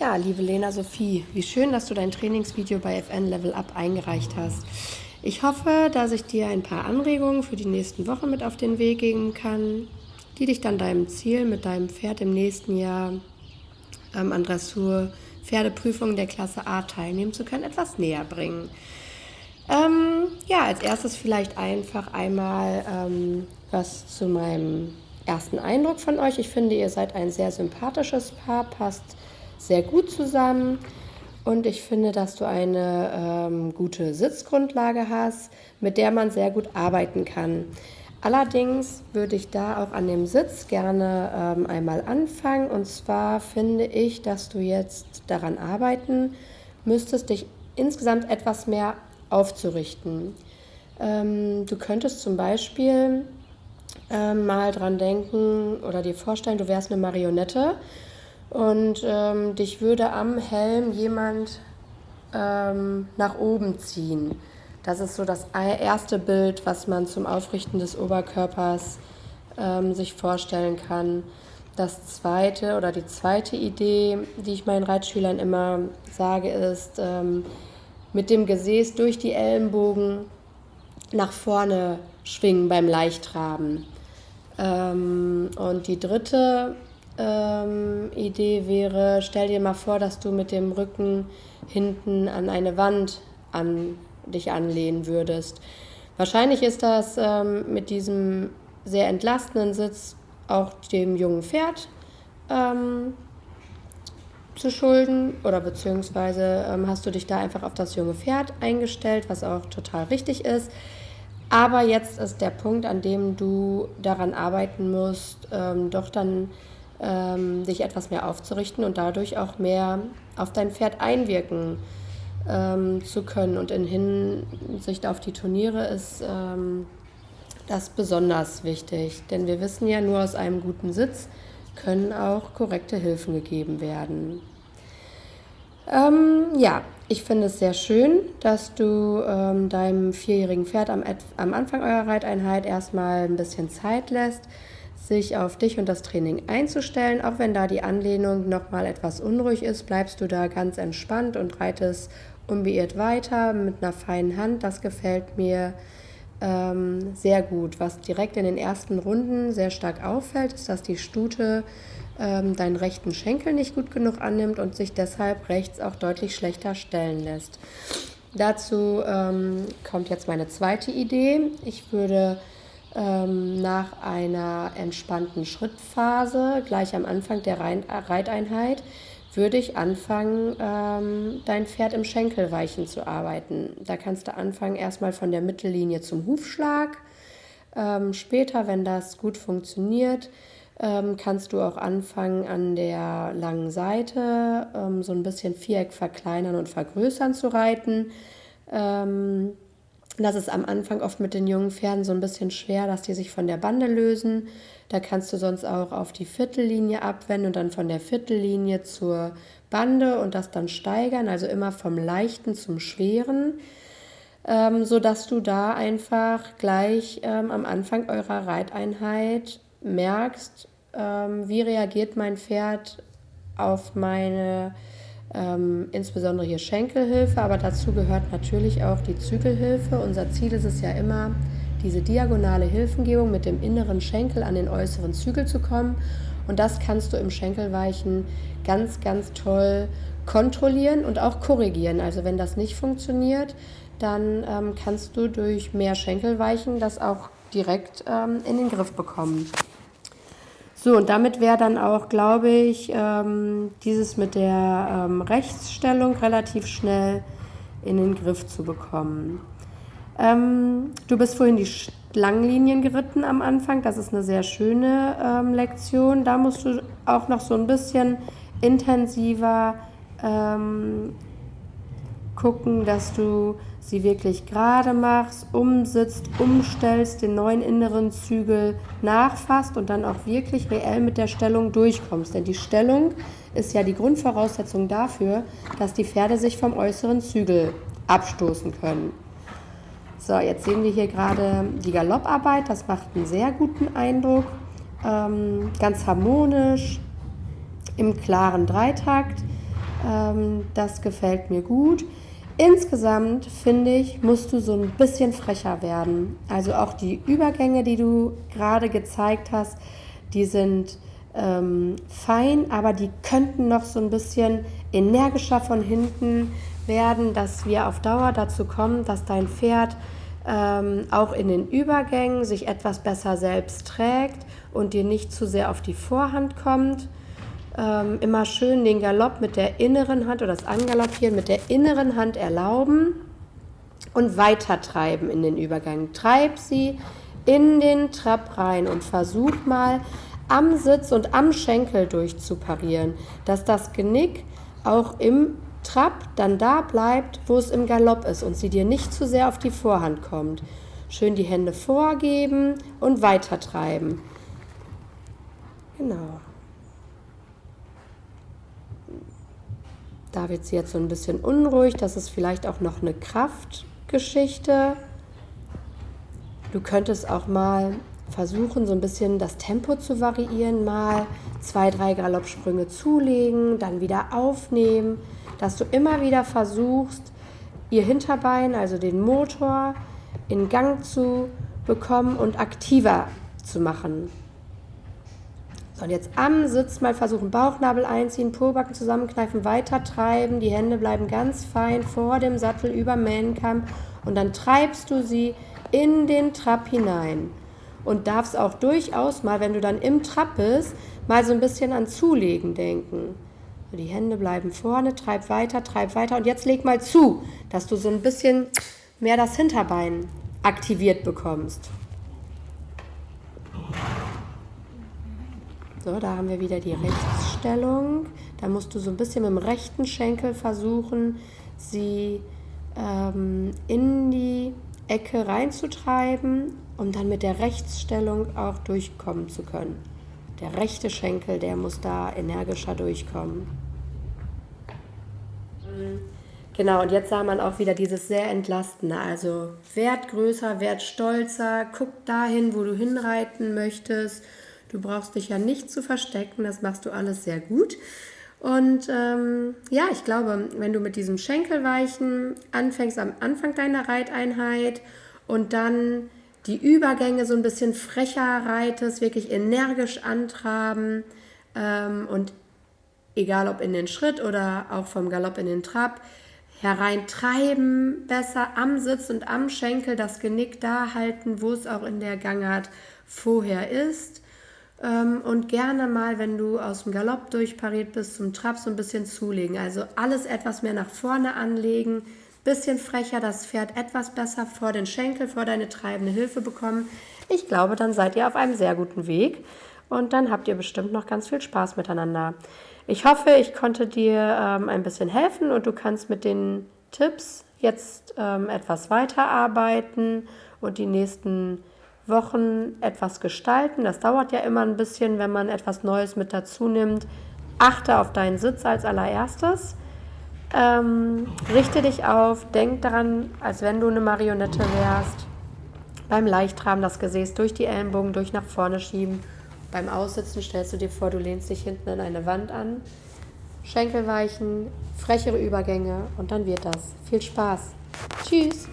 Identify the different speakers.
Speaker 1: Ja, liebe Lena Sophie, wie schön, dass du dein Trainingsvideo bei FN Level Up eingereicht hast. Ich hoffe, dass ich dir ein paar Anregungen für die nächsten Wochen mit auf den Weg geben kann, die dich dann deinem Ziel mit deinem Pferd im nächsten Jahr ähm, an Dressur Pferdeprüfungen der Klasse A teilnehmen zu können, etwas näher bringen. Ähm, ja, als erstes vielleicht einfach einmal ähm, was zu meinem ersten Eindruck von euch. Ich finde, ihr seid ein sehr sympathisches Paar, passt sehr gut zusammen. Und ich finde, dass du eine ähm, gute Sitzgrundlage hast, mit der man sehr gut arbeiten kann. Allerdings würde ich da auch an dem Sitz gerne ähm, einmal anfangen. Und zwar finde ich, dass du jetzt daran arbeiten müsstest, dich insgesamt etwas mehr aufzurichten. Ähm, du könntest zum Beispiel ähm, mal dran denken oder dir vorstellen, du wärst eine Marionette und ähm, dich würde am Helm jemand ähm, nach oben ziehen. Das ist so das erste Bild, was man zum Aufrichten des Oberkörpers ähm, sich vorstellen kann. Das zweite oder die zweite Idee, die ich meinen Reitschülern immer sage, ist, ähm, mit dem Gesäß durch die Ellenbogen nach vorne schwingen beim Leichtraben. Ähm, und die dritte ähm, Idee wäre, stell dir mal vor, dass du mit dem Rücken hinten an eine Wand an dich anlehnen würdest. Wahrscheinlich ist das ähm, mit diesem sehr entlastenden Sitz auch dem jungen Pferd ähm, zu schulden oder beziehungsweise ähm, hast du dich da einfach auf das junge Pferd eingestellt, was auch total richtig ist. Aber jetzt ist der Punkt, an dem du daran arbeiten musst, ähm, doch dann ähm, dich etwas mehr aufzurichten und dadurch auch mehr auf dein Pferd einwirken ähm, zu können. Und in Hinsicht auf die Turniere ist ähm, das besonders wichtig, denn wir wissen ja, nur aus einem guten Sitz können auch korrekte Hilfen gegeben werden. Ähm, ja, ich finde es sehr schön, dass du ähm, deinem vierjährigen Pferd am, am Anfang eurer Reiteinheit erstmal ein bisschen Zeit lässt, sich auf dich und das Training einzustellen. Auch wenn da die Anlehnung nochmal etwas unruhig ist, bleibst du da ganz entspannt und reitest unbeirrt weiter mit einer feinen Hand. Das gefällt mir ähm, sehr gut. Was direkt in den ersten Runden sehr stark auffällt, ist, dass die Stute ähm, deinen rechten Schenkel nicht gut genug annimmt und sich deshalb rechts auch deutlich schlechter stellen lässt. Dazu ähm, kommt jetzt meine zweite Idee. Ich würde ähm, nach einer entspannten Schrittphase, gleich am Anfang der Reiteinheit, würde ich anfangen, ähm, dein Pferd im Schenkelweichen zu arbeiten. Da kannst du anfangen erstmal von der Mittellinie zum Hufschlag. Ähm, später, wenn das gut funktioniert, ähm, kannst du auch anfangen, an der langen Seite ähm, so ein bisschen Viereck verkleinern und vergrößern zu reiten. Ähm, das ist am Anfang oft mit den jungen Pferden so ein bisschen schwer, dass die sich von der Bande lösen. Da kannst du sonst auch auf die Viertellinie abwenden und dann von der Viertellinie zur Bande und das dann steigern, also immer vom Leichten zum Schweren, ähm, sodass du da einfach gleich ähm, am Anfang eurer Reiteinheit merkst, ähm, wie reagiert mein Pferd auf meine ähm, insbesondere hier Schenkelhilfe, aber dazu gehört natürlich auch die Zügelhilfe. Unser Ziel ist es ja immer, diese diagonale Hilfengebung mit dem inneren Schenkel an den äußeren Zügel zu kommen. Und das kannst du im Schenkelweichen ganz, ganz toll kontrollieren und auch korrigieren. Also wenn das nicht funktioniert, dann ähm, kannst du durch mehr Schenkelweichen das auch direkt ähm, in den Griff bekommen. So, und damit wäre dann auch, glaube ich, ähm, dieses mit der ähm, Rechtsstellung relativ schnell in den Griff zu bekommen. Ähm, du bist vorhin die Schlangenlinien geritten am Anfang. Das ist eine sehr schöne ähm, Lektion. Da musst du auch noch so ein bisschen intensiver ähm, gucken, dass du sie wirklich gerade machst, umsitzt, umstellst, den neuen inneren Zügel nachfasst und dann auch wirklich reell mit der Stellung durchkommst. Denn die Stellung ist ja die Grundvoraussetzung dafür, dass die Pferde sich vom äußeren Zügel abstoßen können. So, jetzt sehen wir hier gerade die Galopparbeit. Das macht einen sehr guten Eindruck. Ähm, ganz harmonisch, im klaren Dreitakt. Ähm, das gefällt mir gut. Insgesamt finde ich, musst du so ein bisschen frecher werden. Also auch die Übergänge, die du gerade gezeigt hast, die sind ähm, fein, aber die könnten noch so ein bisschen energischer von hinten werden, dass wir auf Dauer dazu kommen, dass dein Pferd ähm, auch in den Übergängen sich etwas besser selbst trägt und dir nicht zu sehr auf die Vorhand kommt. Ähm, immer schön den Galopp mit der inneren Hand oder das Angaloppieren mit der inneren Hand erlauben und weiter treiben in den Übergang. Treib sie in den Trab rein und versuch mal am Sitz und am Schenkel durchzuparieren, dass das Genick auch im Trab dann da bleibt, wo es im Galopp ist und sie dir nicht zu sehr auf die Vorhand kommt. Schön die Hände vorgeben und weiter treiben. Genau. Da wird sie jetzt so ein bisschen unruhig. Das ist vielleicht auch noch eine Kraftgeschichte. Du könntest auch mal versuchen, so ein bisschen das Tempo zu variieren. Mal zwei, drei Galoppsprünge zulegen, dann wieder aufnehmen. Dass du immer wieder versuchst, ihr Hinterbein, also den Motor, in Gang zu bekommen und aktiver zu machen. So, und jetzt am Sitz mal versuchen, Bauchnabel einziehen, Pobacken zusammenkneifen, weiter treiben. Die Hände bleiben ganz fein vor dem Sattel über Mähnenkamm und dann treibst du sie in den Trab hinein. Und darfst auch durchaus mal, wenn du dann im Trab bist, mal so ein bisschen an Zulegen denken. Die Hände bleiben vorne, treib weiter, treib weiter und jetzt leg mal zu, dass du so ein bisschen mehr das Hinterbein aktiviert bekommst. So, da haben wir wieder die Rechtsstellung. Da musst du so ein bisschen mit dem rechten Schenkel versuchen, sie ähm, in die Ecke reinzutreiben, um dann mit der Rechtsstellung auch durchkommen zu können. Der rechte Schenkel, der muss da energischer durchkommen. Genau, und jetzt sah man auch wieder dieses sehr entlastende. Also Wert größer, Wert stolzer, guck dahin, wo du hinreiten möchtest Du brauchst dich ja nicht zu verstecken, das machst du alles sehr gut. Und ähm, ja, ich glaube, wenn du mit diesem Schenkelweichen anfängst am Anfang deiner Reiteinheit und dann die Übergänge so ein bisschen frecher reitest, wirklich energisch antraben ähm, und egal ob in den Schritt oder auch vom Galopp in den Trab, hereintreiben, besser am Sitz und am Schenkel das Genick da halten, wo es auch in der Gangart vorher ist. Ähm, und gerne mal, wenn du aus dem Galopp durchpariert bist, zum Trab so ein bisschen zulegen. Also alles etwas mehr nach vorne anlegen, bisschen frecher, das Pferd etwas besser vor den Schenkel, vor deine treibende Hilfe bekommen. Ich glaube, dann seid ihr auf einem sehr guten Weg und dann habt ihr bestimmt noch ganz viel Spaß miteinander. Ich hoffe, ich konnte dir ähm, ein bisschen helfen und du kannst mit den Tipps jetzt ähm, etwas weiterarbeiten und die nächsten Wochen etwas gestalten. Das dauert ja immer ein bisschen, wenn man etwas Neues mit dazu nimmt. Achte auf deinen Sitz als allererstes. Ähm, richte dich auf, denk daran, als wenn du eine Marionette wärst. Beim Leichtraben das Gesäß durch die Ellenbogen durch nach vorne schieben. Beim Aussitzen stellst du dir vor, du lehnst dich hinten an eine Wand an. Schenkel weichen, frechere Übergänge und dann wird das. Viel Spaß. Tschüss.